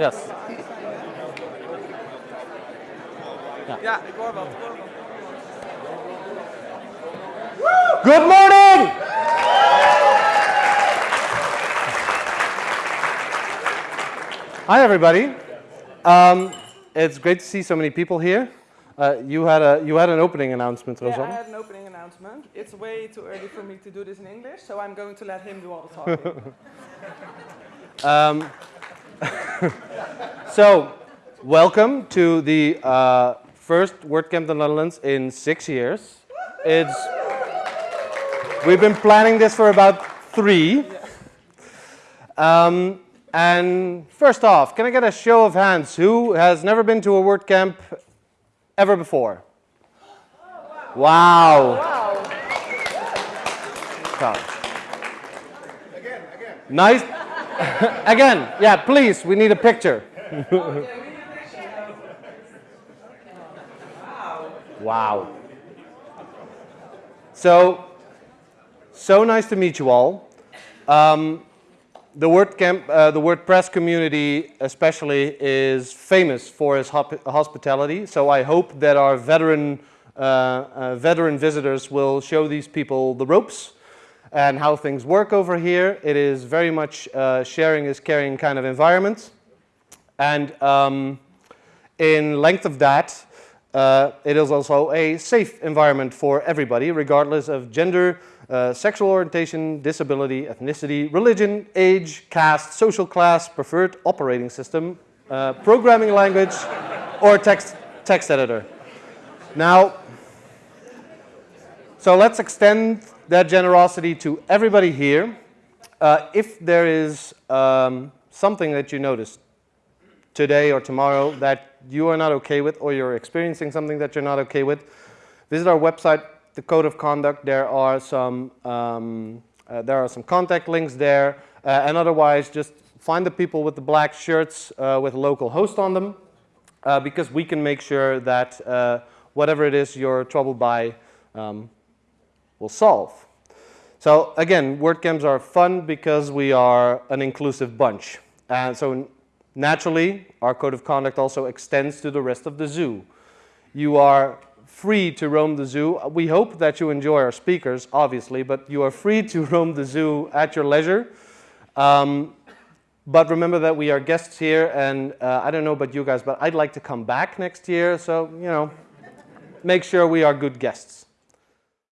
Yes. Ja, ik hoor wat. Good morning! Hi, everybody. Um, it's great to see so many people here. Uh, you had a you had an opening announcement, Yeah, I had an opening announcement. It's way too early for me to do this in English, so I'm going to let him do all the talking. Um, so, welcome to the uh, first WordCamp in the Netherlands in six years. It's we've been planning this for about three. Um, and first off, can I get a show of hands who has never been to a WordCamp ever before? Wow. wow. Wow. Nice. again, yeah, please, we need a picture. wow. So, so nice to meet you all. Um, the WordCamp, uh, the WordPress community especially is famous for its hospitality. So I hope that our veteran, uh, uh, veteran visitors will show these people the ropes and how things work over here. It is very much uh, sharing is caring kind of environment. And um, in length of that, uh, it is also a safe environment for everybody, regardless of gender, uh, sexual orientation, disability, ethnicity, religion, age, caste, social class, preferred operating system, uh, programming language, or text, text editor. Now, so let's extend that generosity to everybody here. Uh, if there is um, something that you noticed today or tomorrow that you are not okay with or you're experiencing something that you're not okay with, visit our website, the Code of Conduct. There are some, um, uh, there are some contact links there. Uh, and otherwise, just find the people with the black shirts uh, with local host on them uh, because we can make sure that uh, whatever it is you're troubled by um, will solve. So again, WordCamps are fun because we are an inclusive bunch. And so naturally, our code of conduct also extends to the rest of the zoo. You are free to roam the zoo. We hope that you enjoy our speakers, obviously, but you are free to roam the zoo at your leisure. Um, but remember that we are guests here, and uh, I don't know about you guys, but I'd like to come back next year, so, you know, make sure we are good guests.